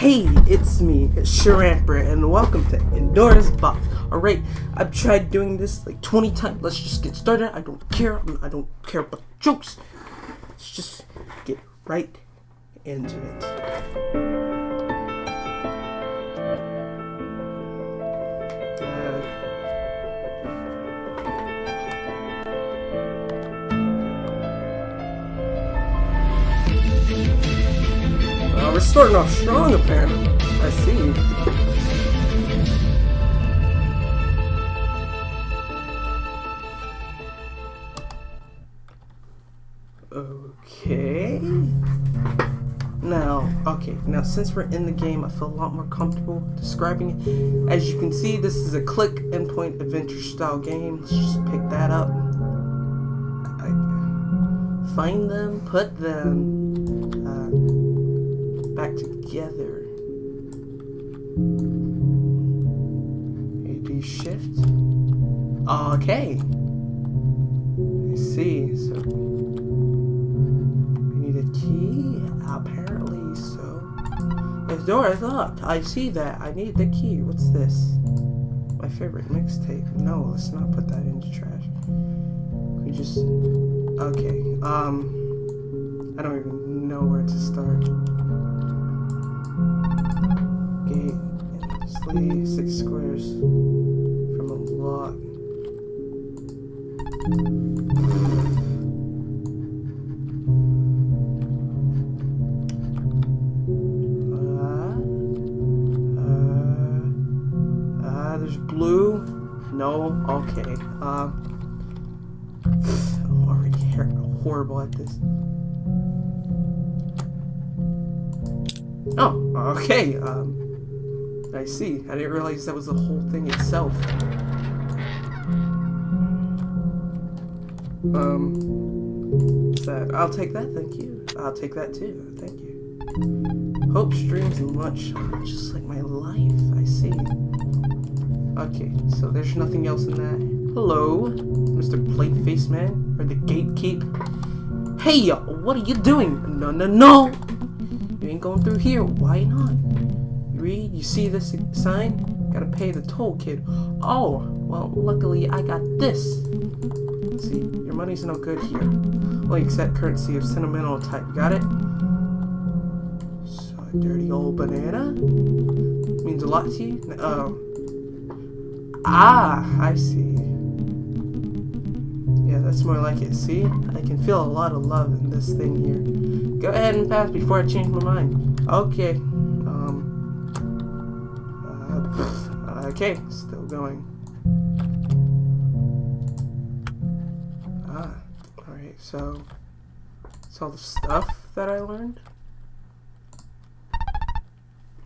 Hey, it's me, Sharamper, and welcome to Pandora's Box. Alright, I've tried doing this like 20 times. Let's just get started. I don't care. I don't care about jokes. Let's just get right into it. We're starting off strong, apparently. I see. Okay. Now, okay, now since we're in the game, I feel a lot more comfortable describing it. As you can see, this is a click and point adventure style game. Let's just pick that up. I, find them, put them back together. A D shift. Okay. I see. So we need a key. Apparently so. The door is locked. I see that. I need the key. What's this? My favorite mixtape. No, let's not put that into trash. We just. Okay. Um. I don't even know where to start. 26 squares from a lot. Uh, uh, uh, there's blue. No, okay. Um, I'm already horrible at this. Oh, okay. Um, I see. I didn't realize that was the whole thing itself. Um, that? I'll take that, thank you. I'll take that too, thank you. Hope streams much, just like my life. I see. Okay, so there's nothing else in that. Hello, Mr. Plateface Man, or the Gatekeep. Hey, what are you doing? No, no, no! You ain't going through here. Why not? You see this sign? Gotta pay the toll, kid. Oh, well, luckily I got this. See, your money's no good here. Only accept currency of sentimental type. Got it? So, a dirty old banana? Means a lot to you? Oh. Ah, I see. Yeah, that's more like it. See? I can feel a lot of love in this thing here. Go ahead and pass before I change my mind. Okay. Okay, still going. Ah, alright, so. It's all the stuff that I learned.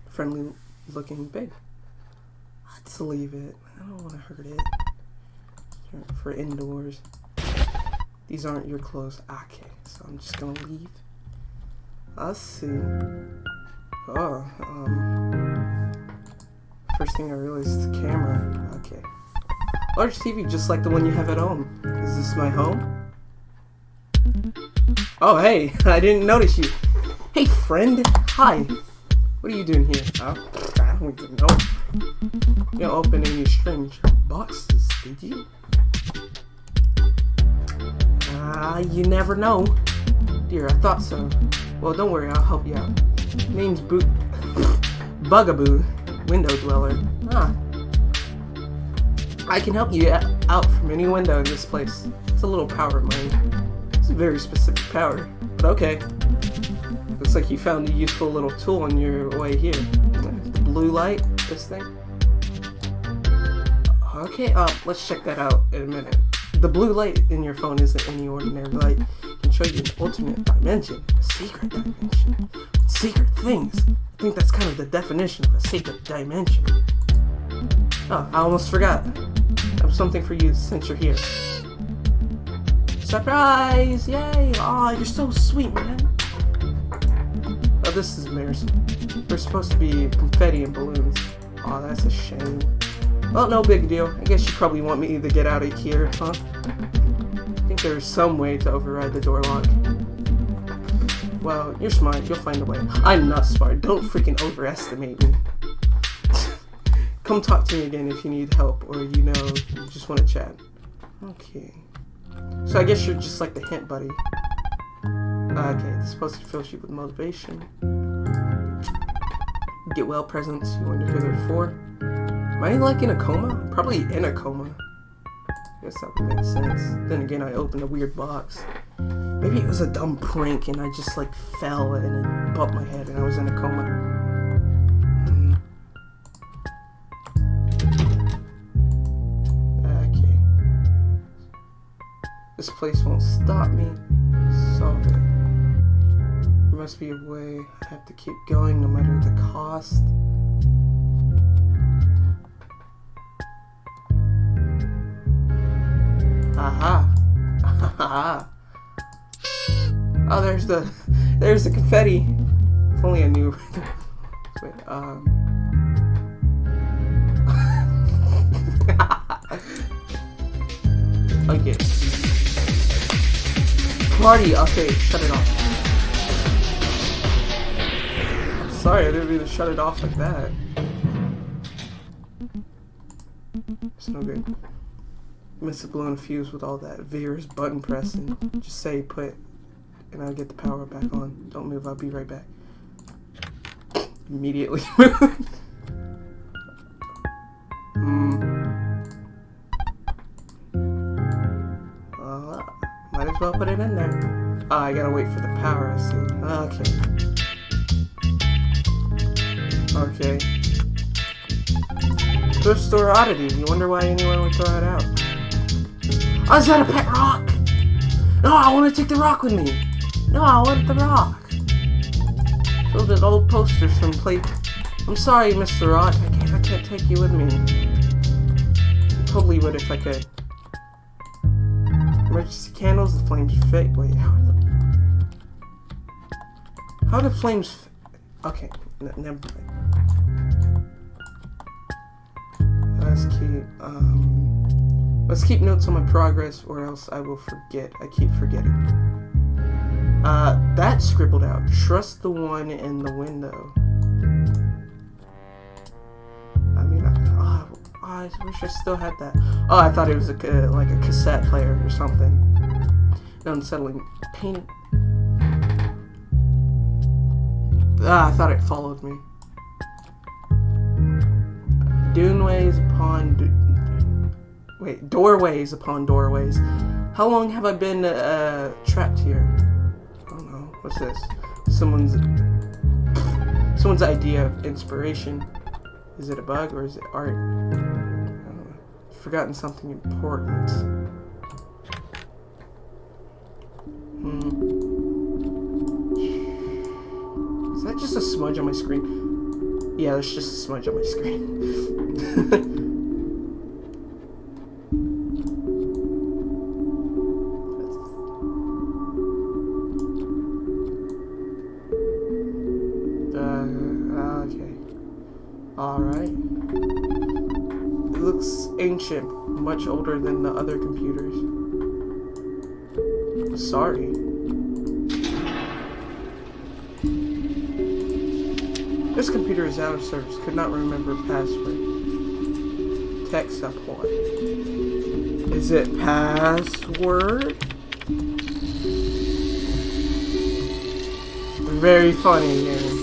Friendly looking big. Let's leave it. I don't want to hurt it. For indoors. These aren't your clothes. Okay, so I'm just gonna leave. Let's see. Oh, um. First thing I realized is the camera. Okay. Large TV, just like the one you have at home. Is this my home? Oh, hey, I didn't notice you. Hey, friend. Hi. What are you doing here? Oh, I don't even know. You didn't open any strange boxes, did you? Ah, you never know. Dear, I thought so. Well, don't worry, I'll help you out. Name's Boot. Bugaboo. Window Dweller. Ah. I can help you out from any window in this place. It's a little power of mine. It's a very specific power. But okay. Looks like you found a useful little tool on your way here. The blue light, this thing. Okay, uh, let's check that out in a minute. The blue light in your phone isn't any ordinary light. It can show you an alternate dimension, a secret dimension, secret things. I think that's kind of the definition of a secret dimension. Oh, I almost forgot. I have something for you since you're here. Surprise! Yay! Aw, oh, you're so sweet, man. Oh, this is embarrassing. There's supposed to be confetti and balloons. Aw, oh, that's a shame. Well, no big deal. I guess you probably want me to get out of here, huh? I think there's some way to override the door lock. Well, you're smart. You'll find a way. I'm not smart. Don't freaking overestimate me. Come talk to me again if you need help or you know you just want to chat. Okay. So I guess you're just like the hint buddy. Okay, this supposed to fill you with motivation. Get well presents, you wonder who they're for. Am I like in a coma? Probably in a coma. Guess that would make sense. Then again, I opened a weird box. Maybe it was a dumb prank and I just like fell and it bumped my head and I was in a coma. Hmm. Okay. This place won't stop me. Solve it. There must be a way. I have to keep going no matter the cost. Aha. Aha. Oh, there's the, there's the confetti. If only I knew. Wait, um. okay. Party. Okay, shut it off. I'm Sorry, I didn't mean to shut it off like that. It's no good. Must have blown a fuse with all that vigorous button pressing. Just say put and I'll get the power back on. Don't move, I'll be right back. Immediately Hmm. Uh, might as well put it in there. Oh, I gotta wait for the power, I see. Okay. Okay. Thrift store oddity. You wonder why anyone would throw it out. Oh, is that a pet rock? No, I want to take the rock with me. No, I want the rock. Filled with old posters from plate. I'm sorry, Mr. Rock. I can't. I can't take you with me. I totally would if I could. Emergency candles. The flames fake. Wait, how? The, how the flames? Okay, never mind. Let's keep. Um, let's keep notes on my progress, or else I will forget. I keep forgetting. Uh, that's scribbled out. Trust the one in the window. I mean, I, oh, I wish I still had that. Oh, I thought it was a, like a cassette player or something. Unsettling. Painted. Ah, I thought it followed me. Duneways upon... Wait, doorways upon doorways. How long have I been uh, trapped here? I don't know. What's this? Someone's someone's idea of inspiration. Is it a bug or is it art? I. Forgotten something important. Hmm. Is that just a smudge on my screen? Yeah, there's just a smudge on my screen. much older than the other computers. Sorry. This computer is out of service. Could not remember password. Tech support. Is it password? Very funny.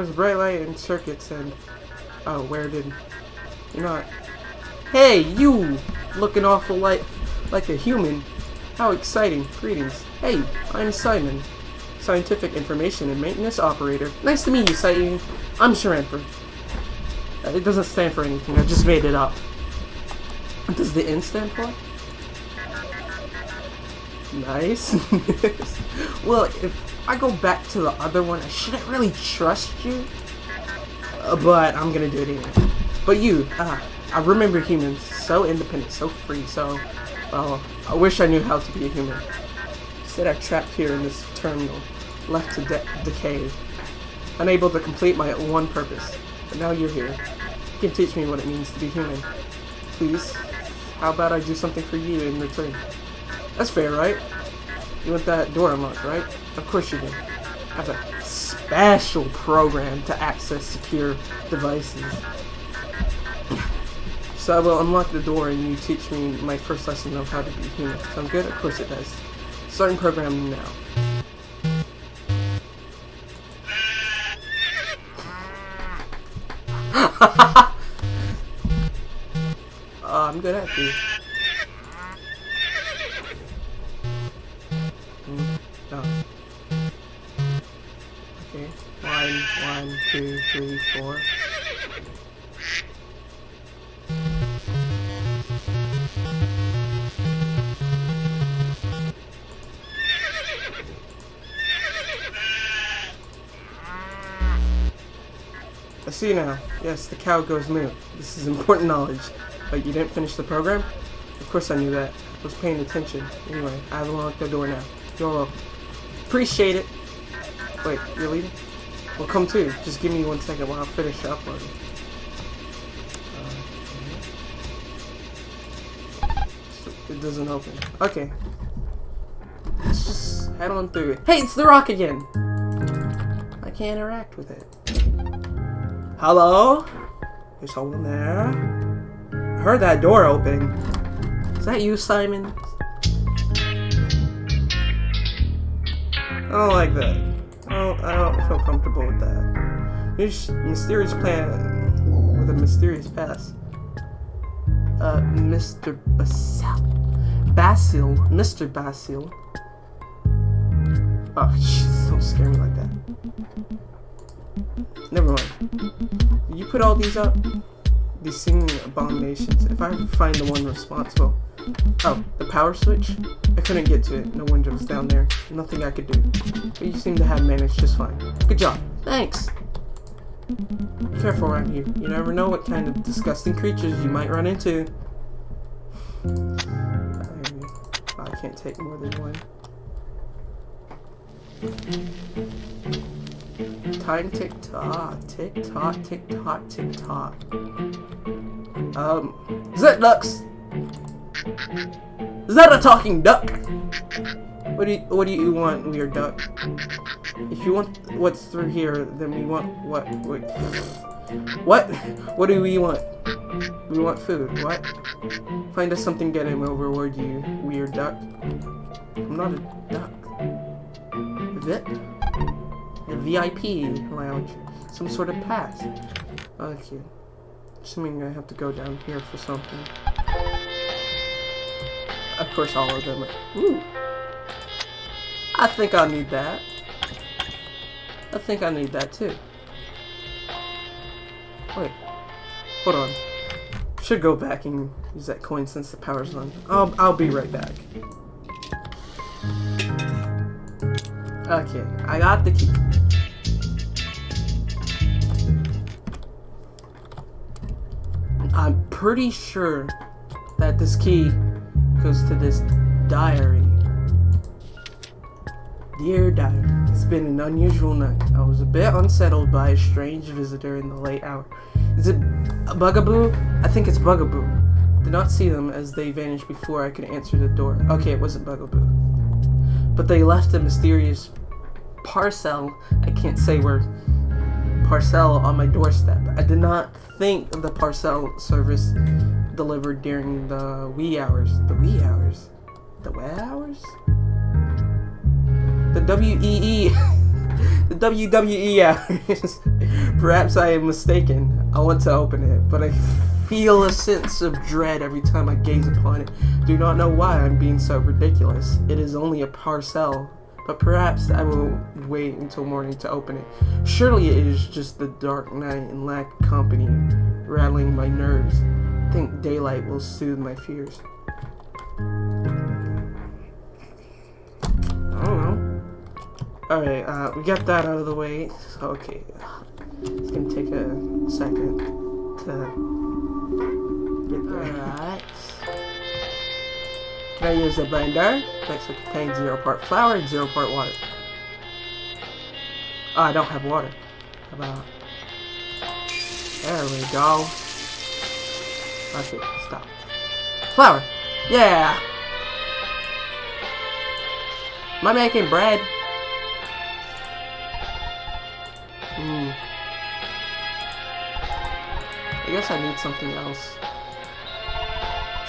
Was bright light and circuits and... Oh, where did... You're not... Hey, you! Looking awful like, like a human. How exciting. Greetings. Hey, I'm Simon. Scientific Information and Maintenance Operator. Nice to meet you, Simon. I'm Sharanford. Uh, it doesn't stand for anything. I just made it up. What does the N stand for? Nice. well, if I go back to the other one, I shouldn't really trust you. Uh, but I'm gonna do it anyway. But you, ah, I remember humans. So independent, so free, so... Well, I wish I knew how to be a human. Instead I'm trapped here in this terminal, left to de decay. Unable to complete my one purpose. But now you're here. You can teach me what it means to be human. Please? How about I do something for you in return? That's fair, right? Want that door unlocked, right? Of course you do. I have a special program to access secure devices. So I will unlock the door and you teach me my first lesson of how to be human. Sound good? Of course it does. Starting program now. uh, I'm good at these. Two, three, four. I see now. Yes, the cow goes moo. This is important knowledge. But you didn't finish the program? Of course I knew that. I was paying attention. Anyway, I have unlocked the door now. YOLO. Appreciate it. Wait, you're leaving? Well, come too. Just give me one second while I finish uploading. Uh, it doesn't open. Okay. Let's just head on through it. Hey, it's the rock again! I can't interact with it. Hello? There's someone there? I heard that door open. Is that you, Simon? I don't like that. I don't, feel comfortable with that. This mysterious plan with a mysterious past. Uh, Mr. Basil. Basil. Mr. Basil. Oh, don't scare me like that. Never mind. You put all these up? These singing abominations. If I find the one responsible. Oh, the power switch? I couldn't get to it. No window was down there. Nothing I could do. But you seem to have managed just fine. Good job. Thanks. Be careful around here. You never know what kind of disgusting creatures you might run into. I can't take more than one. Time tick tock, tick tock, tick tock, tick tock. Um, ducks? Is that a talking duck? What do you, what do you want, weird duck? If you want what's through here, then we want what? Wait. What? What do we want? We want food. What? Find us something good and we'll reward you, weird duck. I'm not a duck. VIP? A VIP lounge. Some sort of pass. Okay. Assuming I have to go down here for something. Of course all of them. Ooh. I think I need that. I think I need that too. Wait. Hold on. Should go back and use that coin since the power's on. I'll, I'll be right back. Okay, I got the key. I'm pretty sure that this key goes to this diary. Dear diary, it's been an unusual night. I was a bit unsettled by a strange visitor in the late hour. Is it bugaboo? I think it's bugaboo. Did not see them as they vanished before I could answer the door. Okay, it wasn't bugaboo. But they left a mysterious parcel. I can't say where parcel on my doorstep. I did not think the parcel service delivered during the wee hours. The wee hours? The wee hours? The WEE. the WWE hours. Perhaps I am mistaken. I want to open it, but I feel a sense of dread every time I gaze upon it. Do not know why I'm being so ridiculous. It is only a parcel but perhaps I will wait until morning to open it. Surely it is just the dark night and lack of company rattling my nerves. I think daylight will soothe my fears. I don't know. Alright, uh, we got that out of the way. Okay. It's gonna take a second to get there. Alright. Can I use a blender? Mix will contain zero part flour and zero part water. Oh, I don't have water. How about... There we go. Okay, stop. Flour. Yeah. Am I making bread? Hmm. I guess I need something else.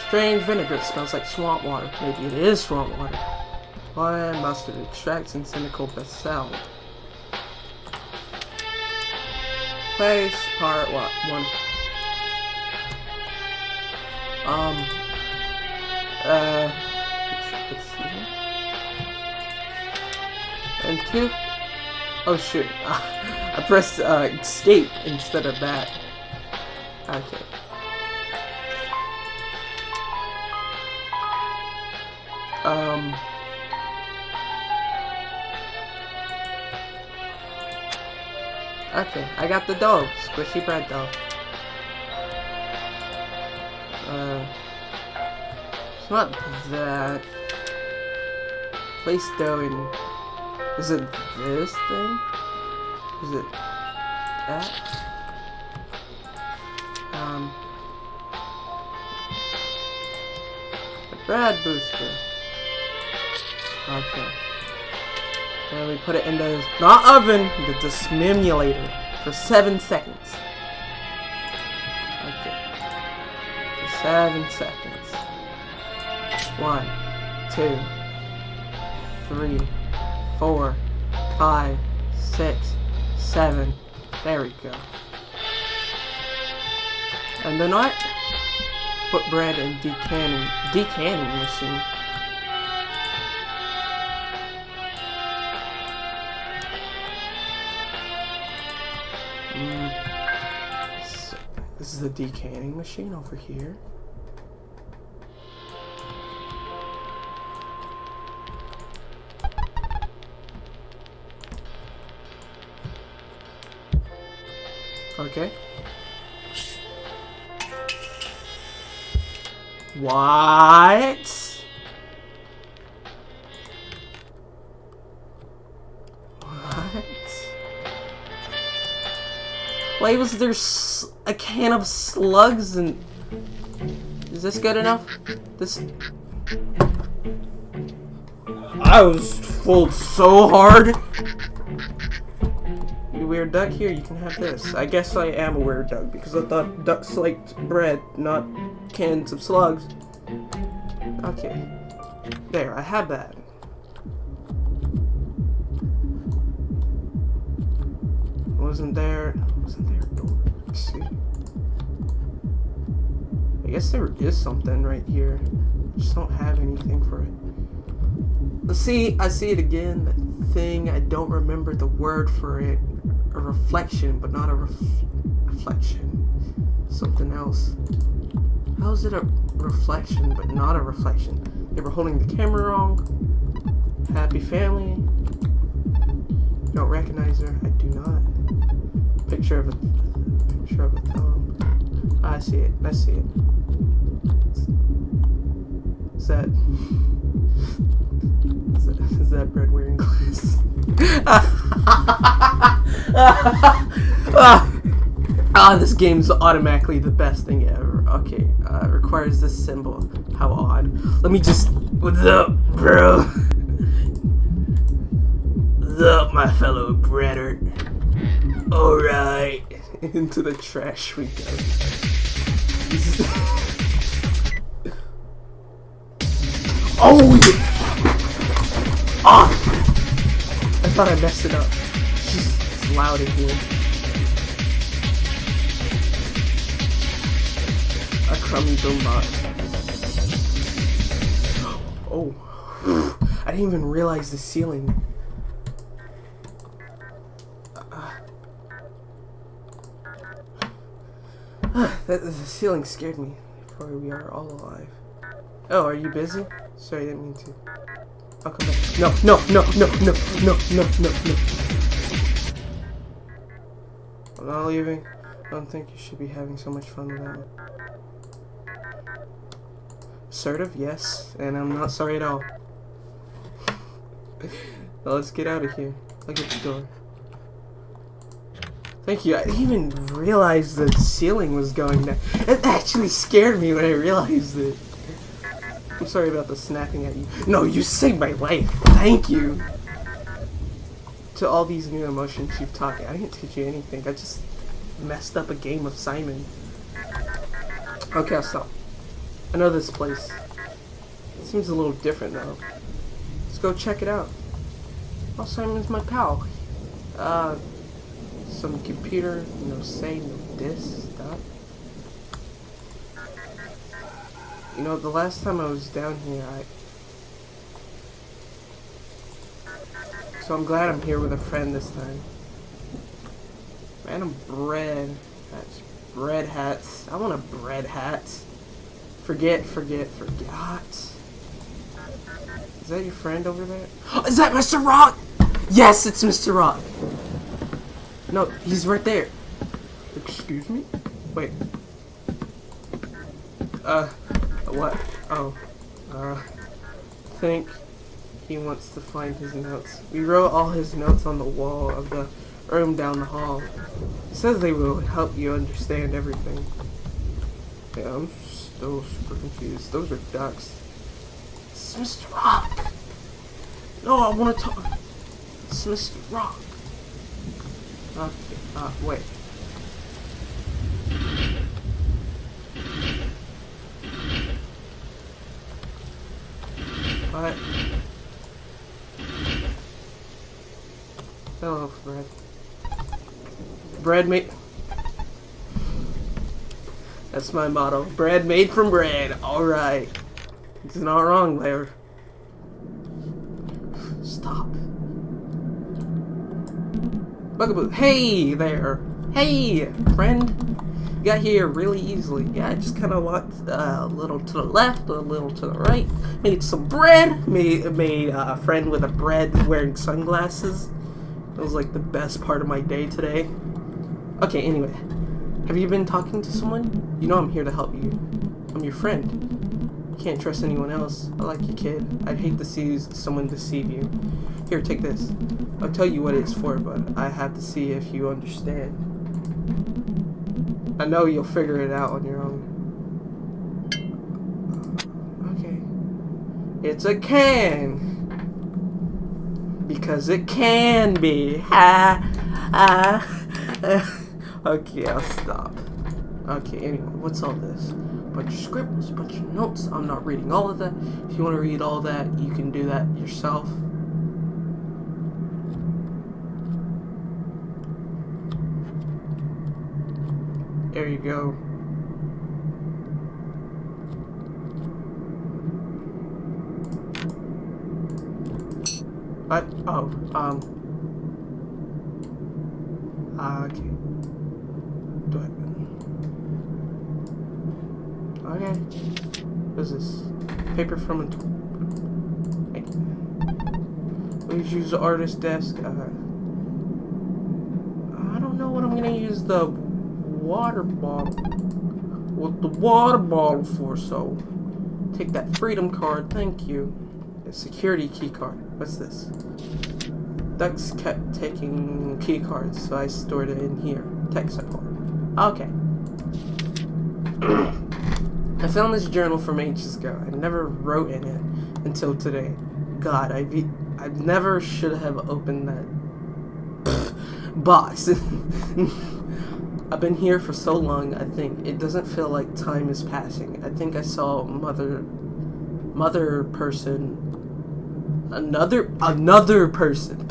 Strange vinegar smells like swamp water. Maybe it is swamp water. Why mustard extracts and cynical basalt. Place part what one. Um. Uh. And two. Oh shoot! I pressed uh, escape instead of that. Okay. Um. Okay, I got the dough. Squishy bread dough. Not that. Place in. Is it this thing? Is it that? Um. The bread booster. Okay. And we put it in the, not oven, the dismimulator for seven seconds. Okay. For seven seconds. One, two, three, four, five, six, seven. There we go. And then what? Put bread in decanning, decanning machine. Mm. This is the decanning machine over here. Okay. What? What? Why was there a can of slugs and... Is this good enough? This... I was fooled so hard. Here, you can have this. I guess I am a weird duck because I thought ducks liked bread, not cans of slugs. Okay. There, I have that. Wasn't there... Wasn't there a door? Let's see. I guess there is something right here. Just don't have anything for it. Let's see, I see it again. That thing, I don't remember the word for it. A reflection, but not a ref reflection. Something else. How is it a reflection, but not a reflection? They were holding the camera wrong. Happy family. Don't recognize her. I do not. Picture of a picture of a thumb. I see it. I see it. Is that is that, is that bread wearing glasses? ah, this game's automatically the best thing ever. Okay, uh, requires this symbol. How odd. Let me just. What's up, bro? What's up, my fellow breader? Alright. Into the trash we go. Oh! Ah! I thought I messed it up. Loud in here. A crummy boombot. Oh. I didn't even realize the ceiling. Uh, that, the ceiling scared me. For we are all alive. Oh, are you busy? Sorry, I didn't mean to. I'll come back. No, no, no, no, no, no, no, no, no. Not leaving. I don't think you should be having so much fun without me. Assertive, yes, and I'm not sorry at all. well, let's get out of here. Look at the door. Thank you. I didn't even realize the ceiling was going down. It actually scared me when I realized it. I'm sorry about the snapping at you. No, you saved my life. Thank you. To all these new emotions you've taught me. I didn't teach you anything. I just messed up a game of Simon. Okay, I'll stop. I know this place. It seems a little different though. Let's go check it out. Oh, Simon's my pal. Uh, some computer, no say, no this stuff. You know, the last time I was down here, I... So I'm glad I'm here with a friend this time. Random bread. That's bread hats. I want a bread hat. Forget, forget, forgot. Is that your friend over there? Is that Mr. Rock? Yes, it's Mr. Rock. No, he's right there. Excuse me? Wait. Uh, what? Oh. Uh, think he wants to find his notes. We wrote all his notes on the wall of the room down the hall. He says they will help you understand everything. Yeah, I'm still super confused. Those are ducks. It's Mr. Rock! No, I want to talk. It's Mr. Rock. Okay, uh, wait. What? Hello, bread. Bread made. That's my motto. Bread made from bread. Alright. It's not wrong there. Stop. Bugaboo. Hey there. Hey, friend. You Got here really easily. Yeah, I just kind of walked uh, a little to the left, a little to the right. Made some bread. Made made uh, a friend with a bread wearing sunglasses. It was like the best part of my day today. Okay, anyway. Have you been talking to someone? You know I'm here to help you. I'm your friend. You can't trust anyone else. I like you, kid. I'd hate to see someone deceive you. Here, take this. I'll tell you what it's for, but I have to see if you understand. I know you'll figure it out on your own. Okay. It's a can. Because it can be. Ha! Ha! okay, I'll stop. Okay, anyway, what's all this? Bunch of scribbles, bunch of notes. I'm not reading all of that. If you want to read all that, you can do that yourself. There you go. What? Oh, um. Uh, okay. Do it. Okay. What is this? Paper from a. Please use the artist desk. Uh, I don't know what I'm gonna use the water bottle. What the water bottle for? So, take that freedom card. Thank you. A security key card. What's this? Ducks kept taking key cards, so I stored it in here. Tech support. Okay. I found this journal from ages ago. I never wrote in it until today. God, I be I never should have opened that box. I've been here for so long, I think. It doesn't feel like time is passing. I think I saw mother... Mother person... Another... Another person!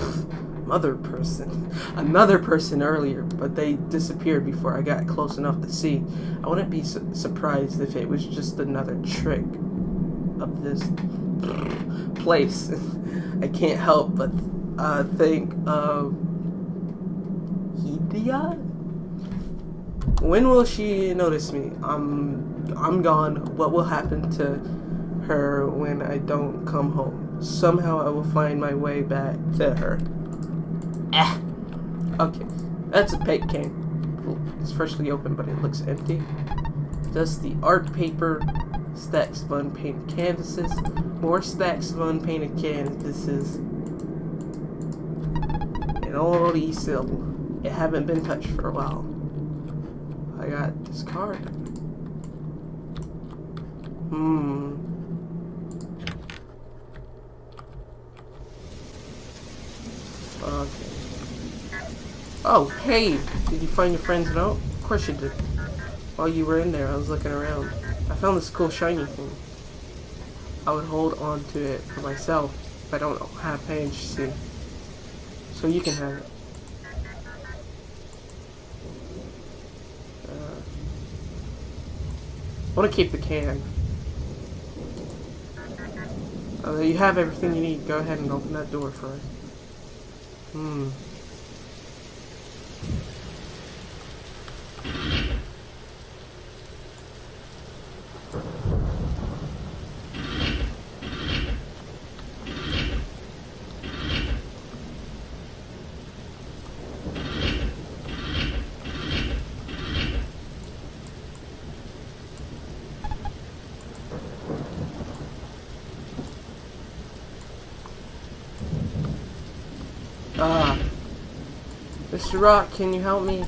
mother person. Another person earlier, but they disappeared before I got close enough to see. I wouldn't be su surprised if it was just another trick of this place. I can't help but uh, think of... Hedia? When will she notice me? I'm I'm gone. What will happen to her when I don't come home? Somehow I will find my way back to her. Eh. Okay. That's a paint can. It's freshly open, but it looks empty. Just the art paper. Stacks of unpainted canvases. More stacks of unpainted canvases. An old easel. It haven't been touched for a while. I got this card. Hmm. Okay. Oh, hey! Did you find your friend's note? Of course you did. While you were in there, I was looking around. I found this cool shiny thing. I would hold on to it for myself if I don't have Paige, see. So you can have it. Uh, I want to keep the can. Uh, you have everything you need. Go ahead and open that door for us. Hmm. Ah. Mr. Rock, can you help me?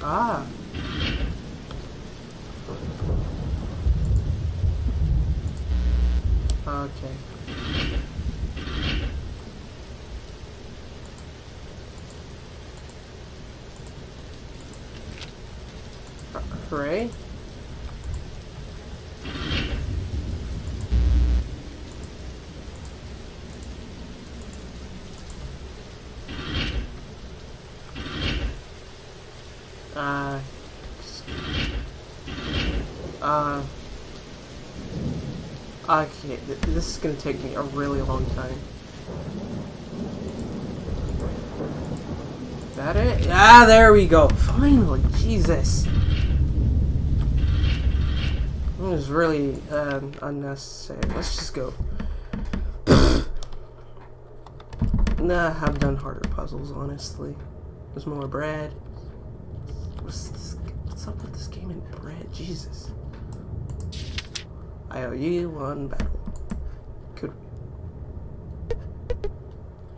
Ah. Okay. Hooray. Uh, uh, okay, th this is gonna take me a really long time. That it? Ah, there we go. Finally, Jesus. It was really um, unnecessary. Let's just go. nah, I've done harder puzzles, honestly. There's more bread. What's, this, what's up with this game and bread? Jesus. I owe you one battle. Could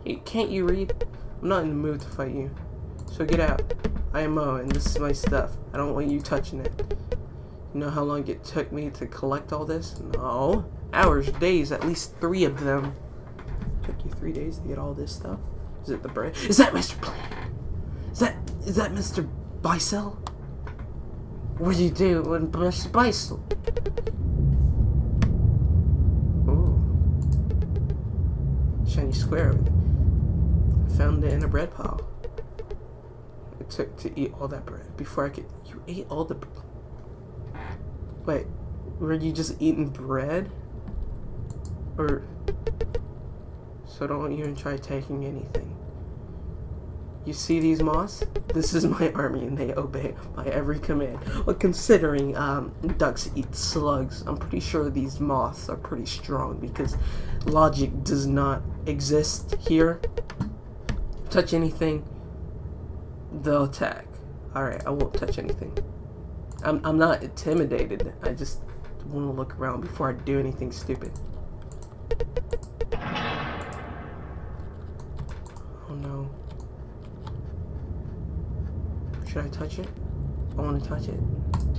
hey, can't you read? I'm not in the mood to fight you. So get out. I am Mo, and this is my stuff. I don't want you touching it. You know how long it took me to collect all this? No. Hours, days, at least three of them. Took you three days to get all this stuff? Is it the bread? Is that Mr. Plan? Is that is that Mr. Bicel? What do you do when Mr. Bicel? Ooh. Shiny square. I found it in a bread pile. It took to eat all that bread before I could. You ate all the. Wait, were you just eating bread? Or. So don't even try taking anything. You see these moths? This is my army and they obey my every command. Well, considering um, ducks eat slugs, I'm pretty sure these moths are pretty strong because logic does not exist here. Touch anything, they'll attack. Alright, I won't touch anything. I'm, I'm not intimidated. I just want to look around before I do anything stupid. Oh no. Should I touch it? I want to touch it.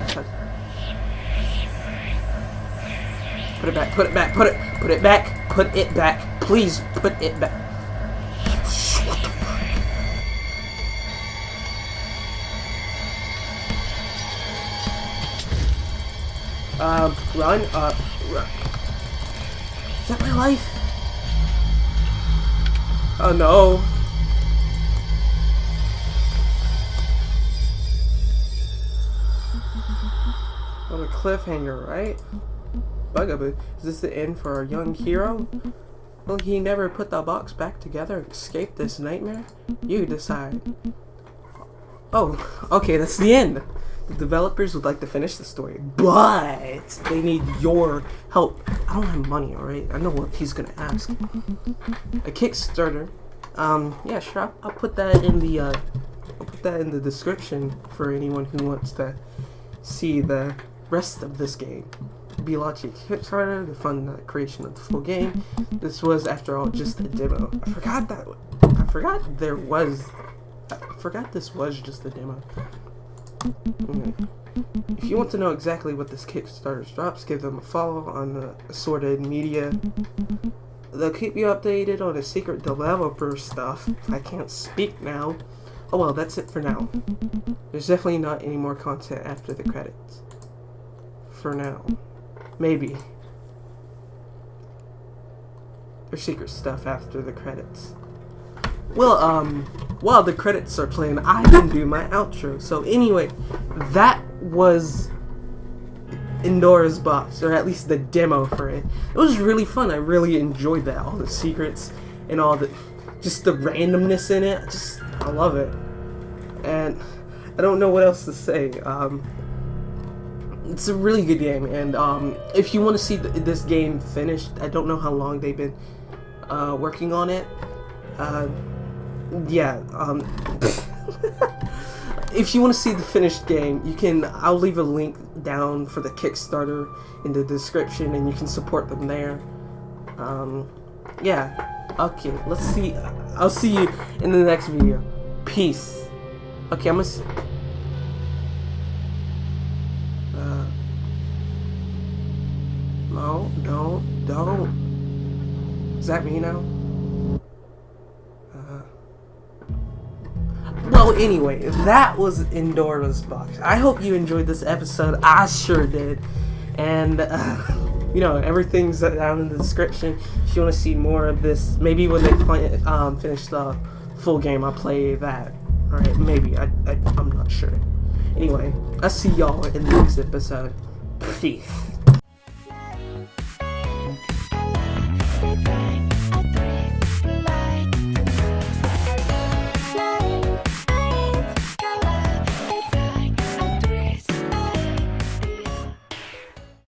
Touch. Put it back. Put it back. Put it. Put it back. Put it back. Please put it back. Um, run. Uh, run. Is that my life? Oh no. What a cliffhanger, right? Bugaboo, is this the end for our young hero? Will he never put the box back together and escape this nightmare? You decide. Oh, okay, that's the end. The developers would like to finish the story, but they need your help. I don't have money, alright? I know what he's gonna ask. A Kickstarter. Um, yeah, sure. I'll, I'll put that in the, uh, I'll put that in the description for anyone who wants to see the rest of this game. Be Logic Kickstarter, to fund the creation of the full game. This was, after all, just a demo. I forgot that. I forgot there was. I forgot this was just a demo. Okay. If you want to know exactly what this Kickstarter drops, give them a follow on the assorted media. They'll keep you updated on the secret developer stuff. I can't speak now. Oh well, that's it for now. There's definitely not any more content after the credits. For now. Maybe. There's secret stuff after the credits. Well, um, while the credits are playing, I can do my outro. So anyway, that was Pandora's Box, or at least the demo for it. It was really fun. I really enjoyed that. All the secrets and all the, just the randomness in it. Just, I love it. And I don't know what else to say. Um, it's a really good game, and um, if you want to see th this game finished, I don't know how long they've been uh, working on it. Uh, yeah, um, if you want to see the finished game, you can, I'll leave a link down for the Kickstarter in the description, and you can support them there. Um, yeah, okay, let's see, I'll see you in the next video. Peace. Okay, I'm gonna... Uh, no, don't, don't. Is that me now? Anyway, that was Pandora's Box. I hope you enjoyed this episode. I sure did. And, uh, you know, everything's down in the description. If you want to see more of this, maybe when they play, um, finish the full game, I'll play that. Alright, maybe. I, I, I'm not sure. Anyway, I'll see y'all in the next episode. Peace.